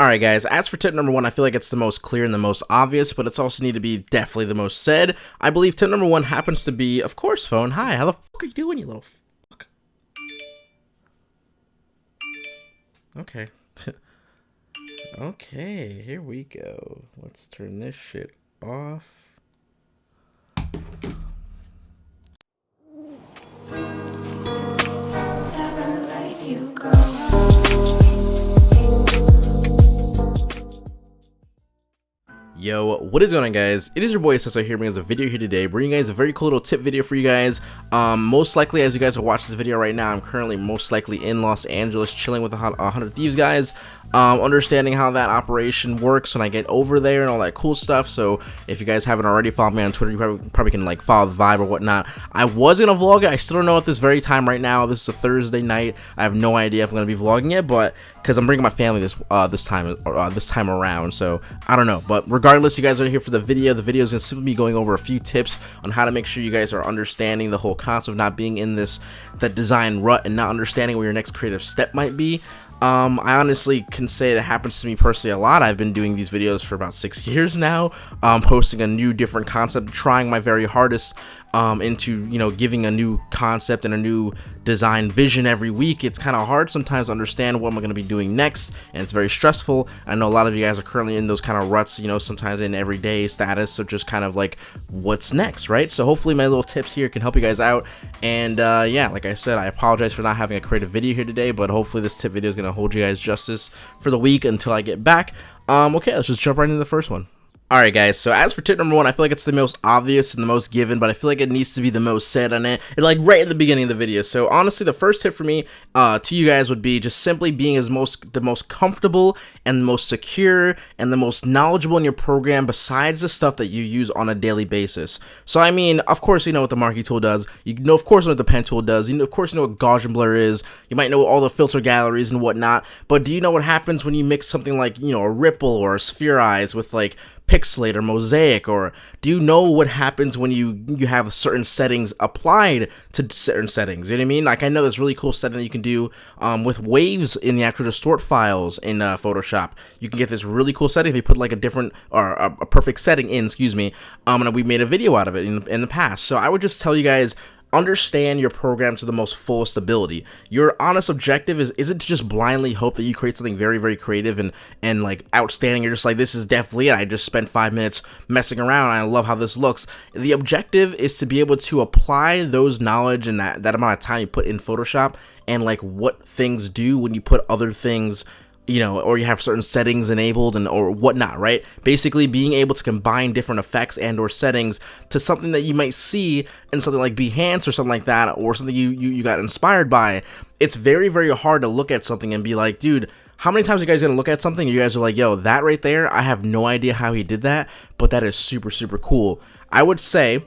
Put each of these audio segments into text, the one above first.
Alright guys, as for tip number one, I feel like it's the most clear and the most obvious, but it's also need to be definitely the most said. I believe tip number one happens to be, of course, phone. Hi, how the fuck are you doing, you little fuck? Okay. okay, here we go. Let's turn this shit off. Yo, what is going on guys? It is your boy Sesso here bringing us a video here today, bringing you guys a very cool little tip video for you guys. Um, most likely as you guys are watching this video right now, I'm currently most likely in Los Angeles chilling with the 100 Thieves guys, um, understanding how that operation works when I get over there and all that cool stuff. So if you guys haven't already followed me on Twitter, you probably, probably can like follow the vibe or whatnot. I was going to vlog it, I still don't know at this very time right now. This is a Thursday night. I have no idea if I'm going to be vlogging it, but because I'm bringing my family this uh, this time uh, this time around, so I don't know. But regardless, you guys are here for the video. The video is gonna simply be going over a few tips on how to make sure you guys are understanding the whole concept of not being in this that design rut and not understanding where your next creative step might be. Um, I honestly can say that happens to me personally a lot. I've been doing these videos for about six years now, um, posting a new different concept, trying my very hardest um, into, you know, giving a new concept and a new design vision every week. It's kind of hard sometimes to understand what am I going to be doing next, and it's very stressful. I know a lot of you guys are currently in those kind of ruts, you know, sometimes in everyday status, so just kind of like, what's next, right? So hopefully my little tips here can help you guys out, and uh, yeah, like I said, I apologize for not having a creative video here today, but hopefully this tip video is going to hold you guys justice for the week until I get back. Um, okay, let's just jump right into the first one. Alright guys, so as for tip number one, I feel like it's the most obvious and the most given, but I feel like it needs to be the most said on it, like right at the beginning of the video. So honestly, the first tip for me uh, to you guys would be just simply being as most the most comfortable and the most secure and the most knowledgeable in your program besides the stuff that you use on a daily basis. So I mean, of course you know what the marquee tool does, you know of course know what the pen tool does, you know of course you know what Gaussian blur is, you might know all the filter galleries and whatnot, but do you know what happens when you mix something like, you know, a ripple or a spherize with like pixelate or mosaic or do you know what happens when you you have certain settings applied to certain settings? You know what i mean? Like i know there's really cool setting that you can do um, with waves in the actual distort files in uh, photoshop. You can get this really cool setting if you put like a different or a, a perfect setting in excuse me um and we made a video out of it in, in the past. So i would just tell you guys understand your program to the most fullest ability. Your honest objective is isn't to just blindly hope that you create something very, very creative and and like outstanding. You're just like, this is definitely it. I just spent five minutes messing around. I love how this looks. The objective is to be able to apply those knowledge and that, that amount of time you put in Photoshop and like what things do when you put other things you know, or you have certain settings enabled and or whatnot, right? Basically being able to combine different effects and or settings to something that you might see in something like Behance or something like that, or something you, you, you got inspired by. It's very, very hard to look at something and be like, dude, how many times you guys gonna look at something you guys are like, yo, that right there, I have no idea how he did that, but that is super, super cool. I would say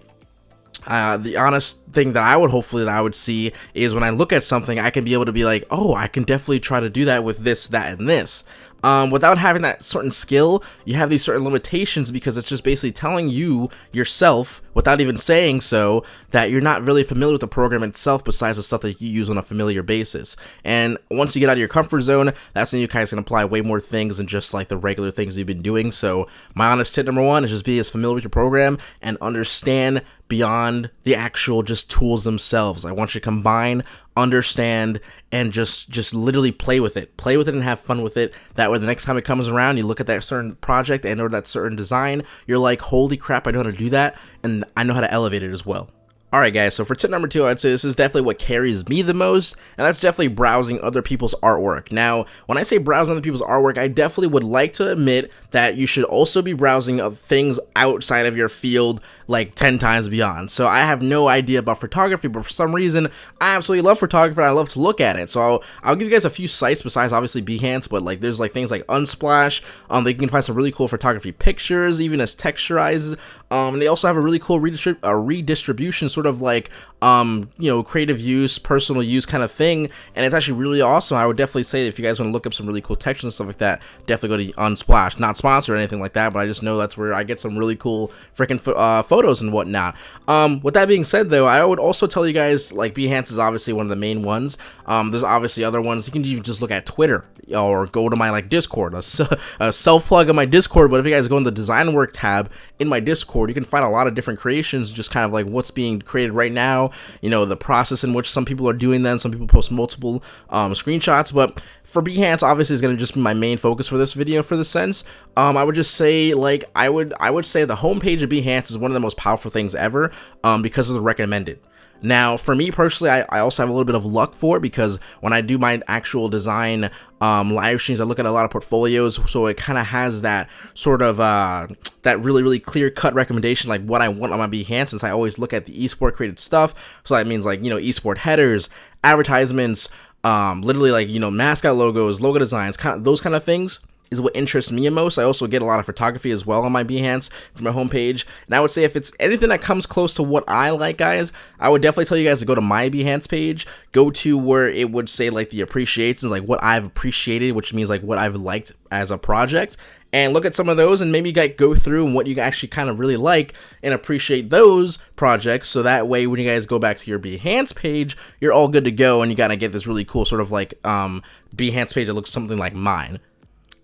uh, the honest thing that I would hopefully that I would see is when I look at something, I can be able to be like, oh, I can definitely try to do that with this, that, and this. Um, without having that certain skill, you have these certain limitations because it's just basically telling you yourself, without even saying so, that you're not really familiar with the program itself besides the stuff that you use on a familiar basis. And once you get out of your comfort zone, that's when you guys can apply way more things than just like the regular things you've been doing. So my honest tip number one is just be as familiar with your program and understand beyond the actual just tools themselves. I want you to combine, understand, and just just literally play with it. Play with it and have fun with it. That way the next time it comes around, you look at that certain project and or that certain design, you're like, holy crap, I know how to do that, and I know how to elevate it as well. Alright guys, so for tip number two, I'd say this is definitely what carries me the most, and that's definitely browsing other people's artwork. Now, when I say browsing other people's artwork, I definitely would like to admit that you should also be browsing of things outside of your field like 10 times beyond. So I have no idea about photography, but for some reason, I absolutely love photography and I love to look at it. So I'll, I'll give you guys a few sites besides obviously Behance, but like there's like things like Unsplash, um, they can find some really cool photography pictures, even as texturized. Um, and they also have a really cool redistrib uh, redistribution sort sort of like um, you know, creative use, personal use kind of thing, and it's actually really awesome. I would definitely say if you guys want to look up some really cool textures and stuff like that, definitely go to Unsplash. Not sponsored or anything like that, but I just know that's where I get some really cool freaking fo uh, photos and whatnot. Um, with that being said, though, I would also tell you guys like Behance is obviously one of the main ones. Um, there's obviously other ones. You can even just look at Twitter or go to my like Discord, a, a self plug of my Discord. But if you guys go in the design work tab in my Discord, you can find a lot of different creations, just kind of like what's being created right now you know, the process in which some people are doing that. Some people post multiple um, screenshots, but for Behance, obviously, is going to just be my main focus for this video. For the sense, um, I would just say like I would I would say the homepage of Behance is one of the most powerful things ever, um, because of the recommended. Now, for me personally, I, I, also have a little bit of luck for it because when I do my actual design um, live streams, I look at a lot of portfolios, so it kind of has that sort of uh, that really really clear cut recommendation, like what I want on my Behance. Since I always look at the esport created stuff, so that means like you know esport headers, advertisements, um, literally like you know mascot logos, logo designs, kind of, those kind of things is what interests me the most. I also get a lot of photography as well on my Behance from my homepage. And I would say if it's anything that comes close to what I like, guys, I would definitely tell you guys to go to my Behance page, go to where it would say like the appreciations, like what I've appreciated, which means like what I've liked as a project, and look at some of those and maybe like go through and what you actually kind of really like and appreciate those projects so that way when you guys go back to your Behance page you're all good to go and you gotta get this really cool sort of like um Behance page that looks something like mine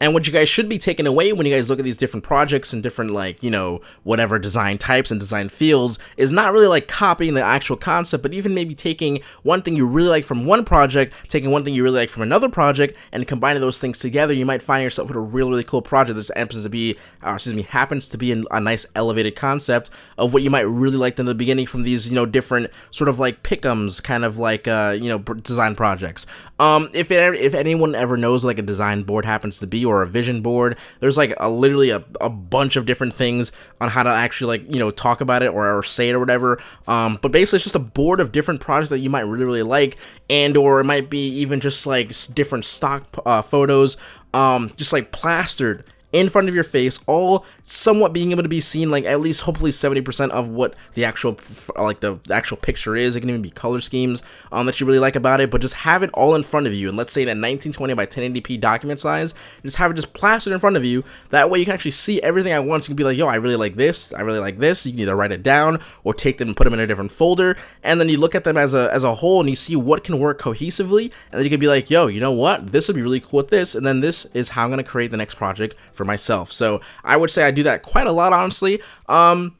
and what you guys should be taking away when you guys look at these different projects and different, like, you know, whatever design types and design fields is not really like copying the actual concept, but even maybe taking one thing you really like from one project, taking one thing you really like from another project, and combining those things together, you might find yourself with a really, really cool project that happens to be, uh, excuse me, happens to be a nice elevated concept of what you might really like in the beginning from these, you know, different sort of like pickums, kind of like, uh, you know, design projects. Um, if it, if anyone ever knows like a design board happens to be, or a vision board. There's like a literally a, a bunch of different things on how to actually like, you know, talk about it or, or say it or whatever. Um, but basically it's just a board of different projects that you might really, really like and or it might be even just like different stock uh, photos um, just like plastered in front of your face, all somewhat being able to be seen, like at least hopefully 70% of what the actual, like the, actual picture is. It can even be color schemes um, that you really like about it, but just have it all in front of you. And let's say in a 1920 by 1080p document size, just have it just plastered in front of you. That way you can actually see everything at once. You can be like, yo, I really like this. I really like this. You can either write it down or take them and put them in a different folder. And then you look at them as a, as a whole and you see what can work cohesively. And then you can be like, yo, you know what? This would be really cool with this. And then this is how I'm going to create the next project for myself. So I would say I do that quite a lot, honestly. Um,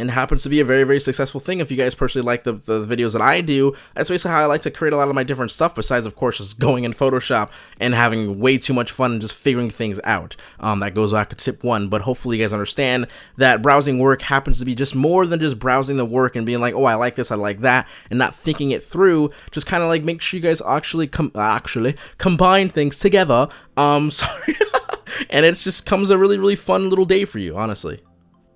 and happens to be a very very successful thing if you guys personally like the, the videos that I do. That's basically how I like to create a lot of my different stuff besides of course just going in Photoshop and having way too much fun and just figuring things out. Um, that goes back to tip one but hopefully you guys understand that browsing work happens to be just more than just browsing the work and being like oh I like this I like that and not thinking it through. Just kind of like make sure you guys actually com actually combine things together. Um sorry and it just comes a really, really fun little day for you, honestly.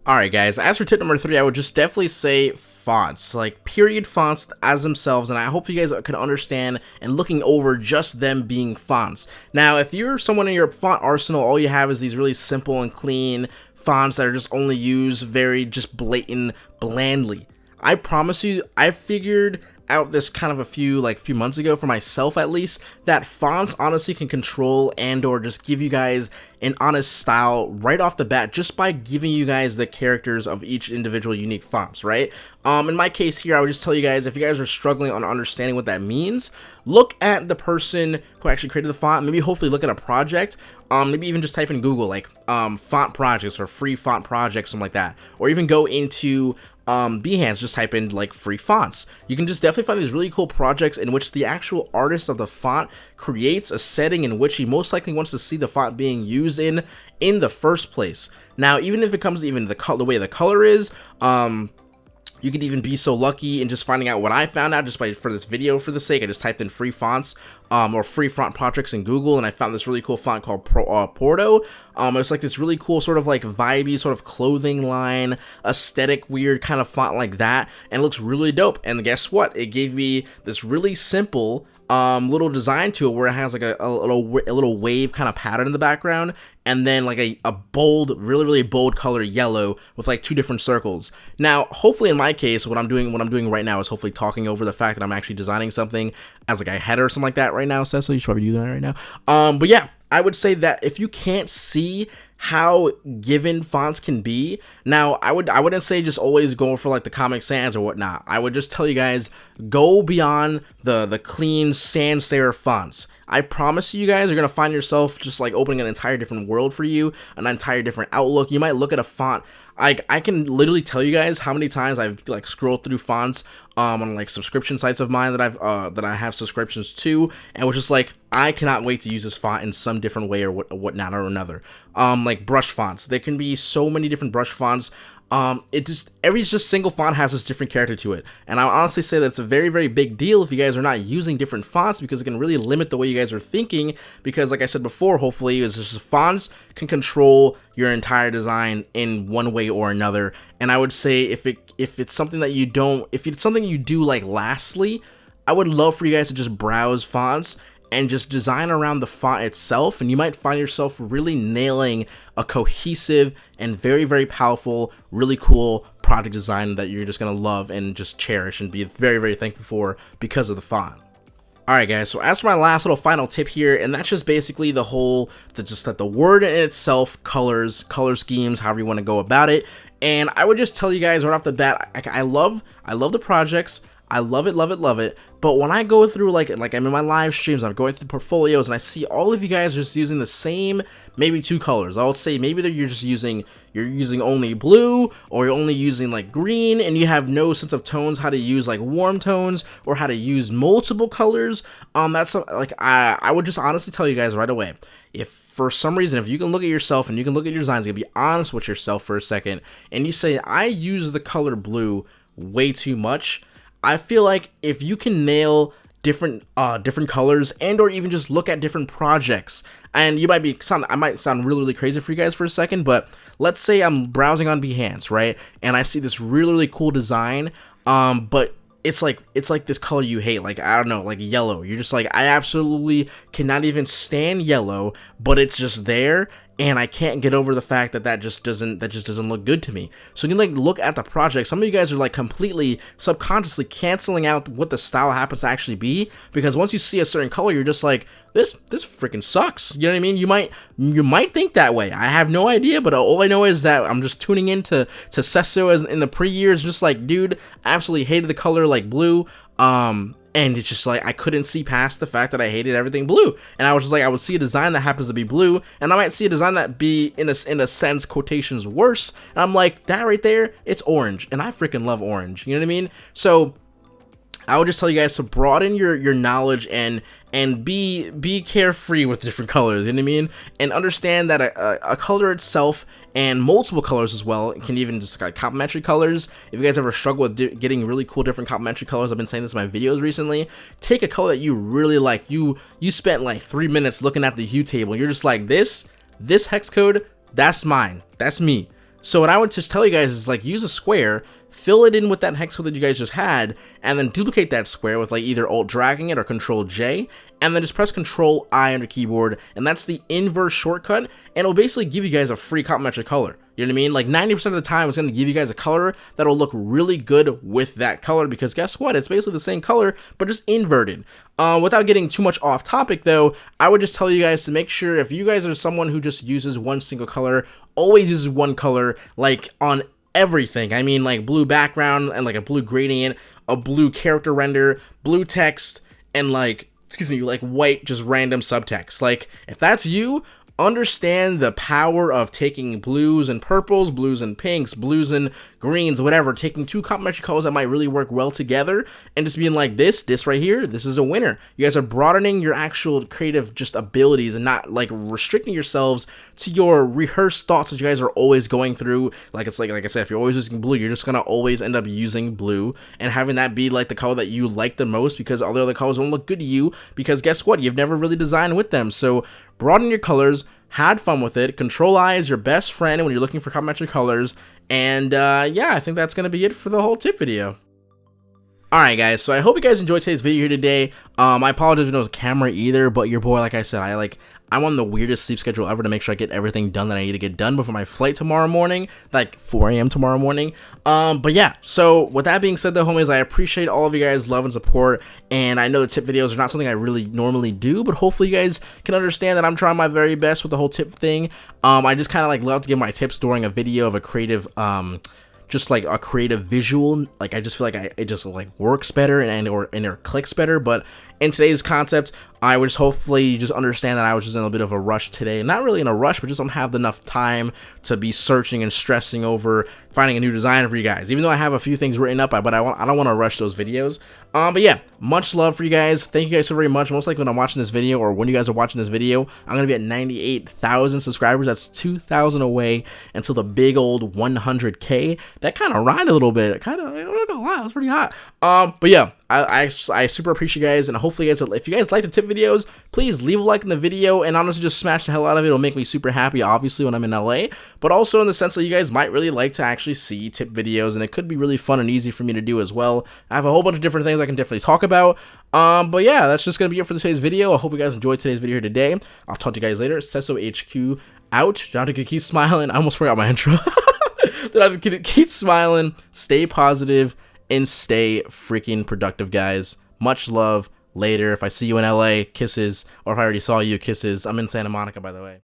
Alright guys, as for tip number three, I would just definitely say fonts, like period fonts as themselves, and I hope you guys can understand and looking over just them being fonts. Now, if you're someone in your font arsenal, all you have is these really simple and clean fonts that are just only used very just blatant, blandly. I promise you, I figured out this kind of a few like few months ago for myself at least that fonts honestly can control and or just give you guys an honest style right off the bat just by giving you guys the characters of each individual unique fonts right? Um in my case here i would just tell you guys if you guys are struggling on understanding what that means look at the person who actually created the font maybe hopefully look at a project um maybe even just type in google like um font projects or free font projects something like that or even go into um, Behance, just type in like free fonts. You can just definitely find these really cool projects in which the actual artist of the font creates a setting in which he most likely wants to see the font being used in in the first place. Now, even if it comes even the, the way the color is, um, you could even be so lucky in just finding out what I found out just by for this video for the sake. I just typed in free fonts um, or free font projects in Google and I found this really cool font called Pro, uh, Porto. Um, it's like this really cool sort of like vibey sort of clothing line, aesthetic, weird kind of font like that. And it looks really dope. And guess what? It gave me this really simple um, little design to it where it has like a, a little a little wave kind of pattern in the background, and then like a, a bold, really really bold color yellow with like two different circles. Now, hopefully in my case, what I'm doing what I'm doing right now is hopefully talking over the fact that I'm actually designing something as like a header or something like that right now. Cecil, you should probably do that right now. Um, but yeah, I would say that if you can't see how given fonts can be. Now, I would I wouldn't say just always go for like the Comic Sans or whatnot. I would just tell you guys go beyond the the clean sans serif fonts. I promise you guys are gonna find yourself just like opening an entire different world for you, an entire different outlook. You might look at a font like I can literally tell you guys how many times I've like scrolled through fonts um on like subscription sites of mine that I've uh that I have subscriptions to and was just like I cannot wait to use this font in some different way or what whatnot or another. Um like brush fonts. There can be so many different brush fonts um, it just every just single font has this different character to it, and I honestly say that it's a very very big deal if you guys are not using different fonts because it can really limit the way you guys are thinking. Because like I said before, hopefully is just fonts can control your entire design in one way or another. And I would say if it if it's something that you don't if it's something you do like lastly, I would love for you guys to just browse fonts and just design around the font itself and you might find yourself really nailing a cohesive and very very powerful really cool product design that you're just gonna love and just cherish and be very very thankful for because of the font. Alright guys, so as for my last little final tip here, and that's just basically the whole, the, just that the word in itself, colors, color schemes, however you want to go about it, and I would just tell you guys right off the bat, I, I love, I love the projects, I love it, love it, love it. But when I go through like like I'm in my live streams, I'm going through portfolios, and I see all of you guys just using the same maybe two colors. I would say maybe that you're just using you're using only blue, or you're only using like green, and you have no sense of tones, how to use like warm tones, or how to use multiple colors. Um, that's like I I would just honestly tell you guys right away if for some reason, if you can look at yourself and you can look at your designs, can be honest with yourself for a second, and you say, I use the color blue way too much, I feel like if you can nail different uh different colors and or even just look at different projects and you might be sound I might sound really really crazy for you guys for a second but let's say I'm browsing on Behance right? And I see this really really cool design um but it's like it's like this color you hate like i don't know like yellow. You're just like i absolutely cannot even stand yellow but it's just there and I can't get over the fact that that just doesn't that just doesn't look good to me. So you like look at the project. Some of you guys are like completely subconsciously canceling out what the style happens to actually be because once you see a certain color, you're just like this this freaking sucks. You know what I mean? You might you might think that way. I have no idea, but all I know is that I'm just tuning into to Sesso as in the pre years, just like dude, absolutely hated the color like blue. Um, and it's just like I couldn't see past the fact that I hated everything blue. And I was just like I would see a design that happens to be blue, and I might see a design that be in a in a sense quotations worse. And I'm like that right there, it's orange, and I freaking love orange. You know what I mean? So I would just tell you guys to broaden your your knowledge and and be be carefree with different colors. You know what I mean? And understand that a, a, a color itself and multiple colors as well can even just like complementary colors. If you guys ever struggle with getting really cool different complementary colors, I've been saying this in my videos recently. Take a color that you really like. You you spent like three minutes looking at the hue table. You're just like this this hex code. That's mine. That's me. So what I would just tell you guys is like use a square fill it in with that hex code that you guys just had, and then duplicate that square with like either alt dragging it or control J, and then just press control I on your keyboard, and that's the inverse shortcut, and it'll basically give you guys a free complementary color. You know what I mean? Like 90% of the time, it's going to give you guys a color that'll look really good with that color because guess what? It's basically the same color, but just inverted. Uh, without getting too much off topic though, I would just tell you guys to make sure if you guys are someone who just uses one single color, always uses one color, like on everything. I mean, like blue background and like a blue gradient, a blue character render, blue text, and like, excuse me, like white, just random subtext. Like, if that's you, understand the power of taking blues and purples, blues and pinks, blues and greens, whatever, taking two complementary colors that might really work well together and just being like this, this right here, this is a winner. You guys are broadening your actual creative just abilities and not like restricting yourselves to your rehearsed thoughts that you guys are always going through. Like it's like like I said, if you're always using blue, you're just gonna always end up using blue and having that be like the color that you like the most because all the other colors don't look good to you because guess what? You've never really designed with them. So broaden your colors, had fun with it. Control I is your best friend when you're looking for complementary colors. And uh, yeah, I think that's going to be it for the whole tip video. Alright guys, so I hope you guys enjoyed today's video here today. Um, I apologize was a camera either, but your boy, like I said, I like I'm on the weirdest sleep schedule ever to make sure I get everything done that I need to get done before my flight tomorrow morning, like 4 a.m. tomorrow morning. Um, but yeah, so with that being said, though, homies, I appreciate all of you guys' love and support, and I know the tip videos are not something I really normally do, but hopefully you guys can understand that I'm trying my very best with the whole tip thing. Um, I just kind of like love to give my tips during a video of a creative, um, just like a creative visual like i just feel like I, it just like works better and or and it clicks better but in today's concept I just hopefully just understand that I was just in a bit of a rush today. Not really in a rush, but just don't have enough time to be searching and stressing over finding a new design for you guys. Even though I have a few things written up, but I want I don't want to rush those videos. Um, but yeah, much love for you guys. Thank you guys so very much. Most likely when I'm watching this video or when you guys are watching this video, I'm gonna be at 98,000 subscribers. That's 2,000 away until the big old 100k. That kind of rhymed a little bit. Kind of, lie, it was pretty hot. Um, but yeah, I, I, I super appreciate you guys, and hopefully, you guys, if you guys like the tip videos, please leave a like in the video, and honestly, just smash the hell out of it. It'll make me super happy, obviously, when I'm in LA, but also in the sense that you guys might really like to actually see tip videos, and it could be really fun and easy for me to do as well. I have a whole bunch of different things I can definitely talk about. Um, but yeah, that's just gonna be it for today's video. I hope you guys enjoyed today's video here today. I'll talk to you guys later. Sesso HQ out. Have to keep smiling. I almost forgot my intro. Don't have to keep smiling. Stay positive and stay freaking productive, guys. Much love. Later. If I see you in LA, kisses. Or if I already saw you, kisses. I'm in Santa Monica, by the way.